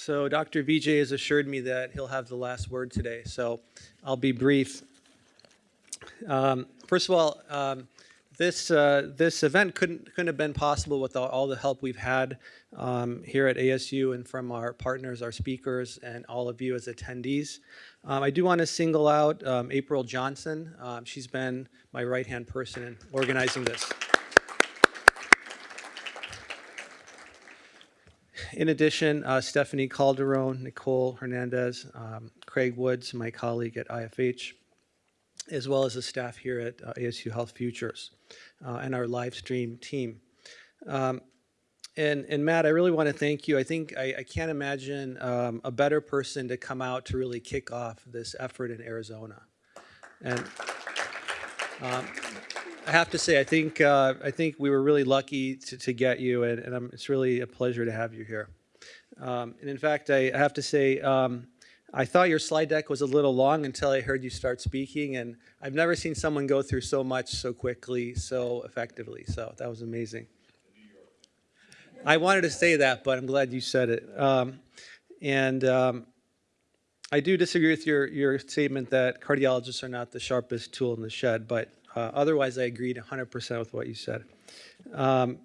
So Dr. Vijay has assured me that he'll have the last word today, so I'll be brief. Um, First of all, um, this, uh, this event couldn't, couldn't have been possible without all the help we've had um, here at ASU and from our partners, our speakers, and all of you as attendees. Um, I do want to single out um, April Johnson. Um, She's been my right-hand person in organizing this. In addition, uh, Stephanie Calderon, Nicole Hernandez, um, Craig Woods, my colleague at IFH, as well as the staff here at uh, ASU Health Futures uh, and our live stream team. Um, and, and Matt, I really want to thank you. I think I, I can't imagine um, a better person to come out to really kick off this effort in Arizona. And um, I have to say, I think uh, I think we were really lucky to, to get you, and, and I'm, it's really a pleasure to have you here. Um, and in fact, I, I have to say, um, I thought your slide deck was a little long until I heard you start speaking, and I've never seen someone go through so much so quickly, so effectively. So that was amazing. I wanted to say that, but I'm glad you said it. Um, and um, I do disagree with your, your statement that cardiologists are not the sharpest tool in the shed, but uh, otherwise, I agreed 100% with what you said. Um,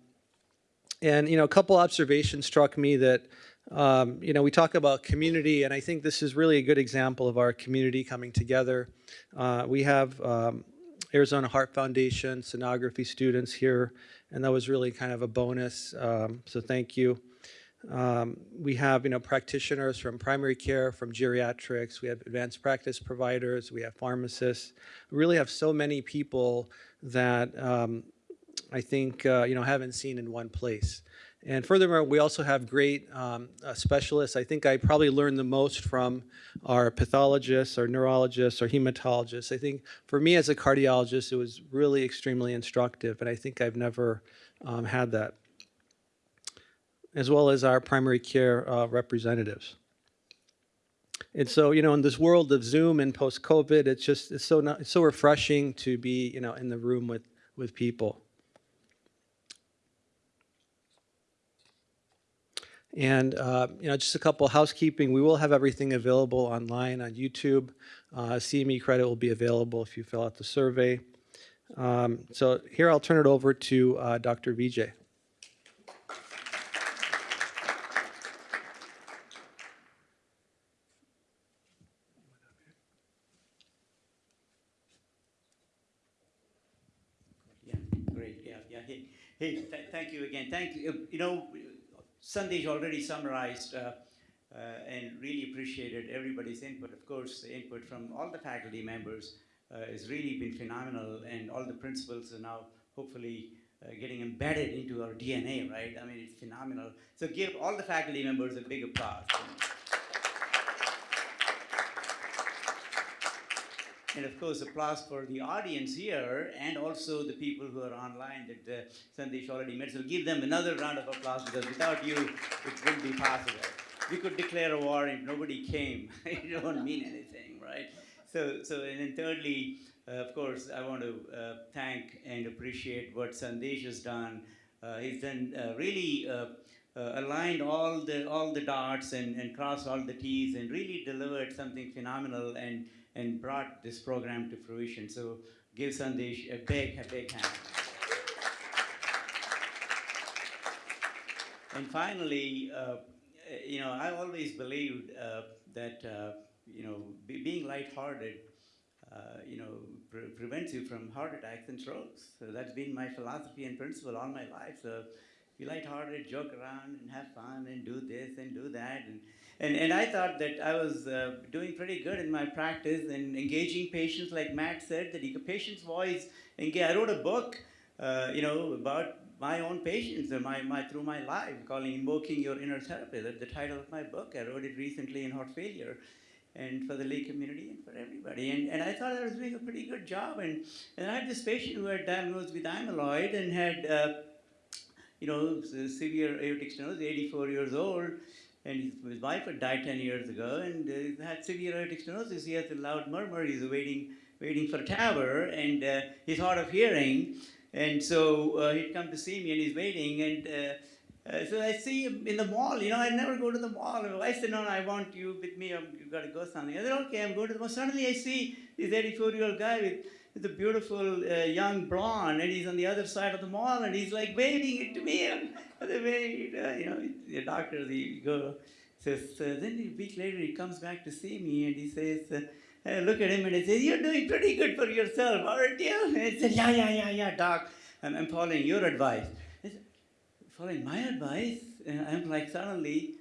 and, you know, a couple observations struck me that, um, you know, we talk about community, and I think this is really a good example of our community coming together. Uh, we have um, Arizona Heart Foundation sonography students here, and that was really kind of a bonus, um, so thank you. Um, we have, you know, practitioners from primary care, from geriatrics. We have advanced practice providers. We have pharmacists. We really have so many people that um, I think, uh, you know, haven't seen in one place. And furthermore, we also have great um, uh, specialists. I think I probably learned the most from our pathologists, our neurologists, our hematologists. I think for me as a cardiologist, it was really extremely instructive, and I think I've never um, had that as well as our primary care uh, representatives. And so, you know, in this world of Zoom and post-COVID, it's just it's so not, it's so refreshing to be, you know, in the room with with people. And uh, you know, just a couple housekeeping. We will have everything available online on YouTube. Uh, CME credit will be available if you fill out the survey. Um, so here, I'll turn it over to uh, Dr. Vijay. Hey, th thank you again. Thank you. You know, Sandesh already summarized uh, uh, and really appreciated everybody's input. Of course, the input from all the faculty members uh, has really been phenomenal, and all the principles are now hopefully uh, getting embedded into our DNA, right? I mean, it's phenomenal. So give all the faculty members a big applause. And of course, applause for the audience here and also the people who are online that uh, Sandesh already met. So give them another round of applause because without you, it wouldn't be possible. We could declare a war if nobody came. it don't mean anything, right? So, so and then thirdly, uh, of course, I want to uh, thank and appreciate what Sandesh has done. Uh, he's done uh, really uh, uh, aligned all the all the dots and, and crossed all the T's and really delivered something phenomenal and and brought this program to fruition. So give Sandesh a big, a big hand. and finally, uh, you know, I always believed uh, that, uh, you know, be, being lighthearted, uh, you know, pre prevents you from heart attacks and strokes. So that's been my philosophy and principle all my life. So be lighthearted, joke around, and have fun, and do this and do that. And and, and I thought that I was uh, doing pretty good in my practice and engaging patients, like Matt said, that the patient's voice. Engage. I wrote a book, uh, you know, about my own patients and my, my through my life, calling "Invoking Your Inner Therapist." That's the title of my book. I wrote it recently in heart failure, and for the lay community and for everybody. And, and I thought I was doing a pretty good job. And, and I had this patient who had diagnosed with amyloid and had, uh, you know, severe aortic stenosis, 84 years old and his, wife had died 10 years ago and uh, had severe aortic stenosis. He has a loud murmur. He's waiting, waiting for TAVR, and uh, he's hard of hearing. And so uh, he'd come to see me, and he's waiting. And uh, Uh, so I see him in the mall. You know, I never go to the mall. I said, no, no, I want you with me. Um, you got to go something. I said, okay, I'm going to the mall. Suddenly I see this 84-year-old guy with, with a beautiful uh, young blonde, and he's on the other side of the mall, and he's like waving it to me. And the way, uh, you know, the doctor, the girl says. Uh, then a week later, he comes back to see me, and he says. Uh, I look at him and I say, You're doing pretty good for yourself, aren't you? And he said, Yeah, yeah, yeah, yeah, doc. I'm, I'm following your advice. Following my advice? And I'm like, suddenly,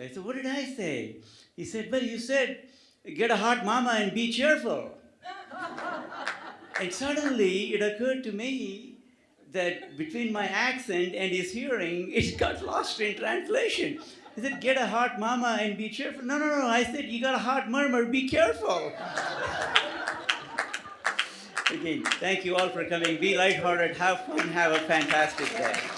I said, What did I say? He said, Well, you said, Get a hot mama and be cheerful. and suddenly it occurred to me that between my accent and his hearing, it got lost in translation. He said, Get a hot mama and be cheerful. No, no, no. I said, You got a hot murmur, be careful. Again, thank you all for coming. Be lighthearted, have fun, have a fantastic day.